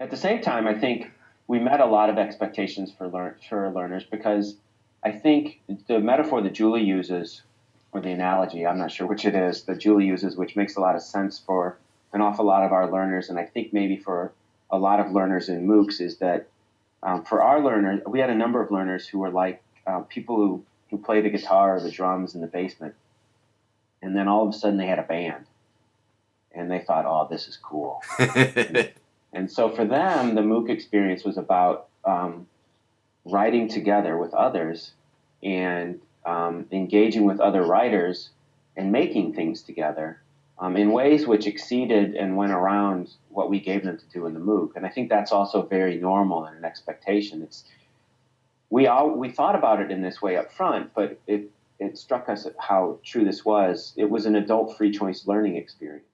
At the same time, I think we met a lot of expectations for, learn, for learners because I think the metaphor that Julie uses, or the analogy, I'm not sure which it is, that Julie uses, which makes a lot of sense for an awful lot of our learners, and I think maybe for a lot of learners in MOOCs, is that um, for our learners, we had a number of learners who were like uh, people who, who play the guitar or the drums in the basement. And then all of a sudden they had a band. And they thought, oh, this is cool. and, so for them, the MOOC experience was about um, writing together with others and um, engaging with other writers and making things together um, in ways which exceeded and went around what we gave them to do in the MOOC. And I think that's also very normal and an expectation. It's we all we thought about it in this way up front, but it it struck us how true this was. It was an adult free choice learning experience.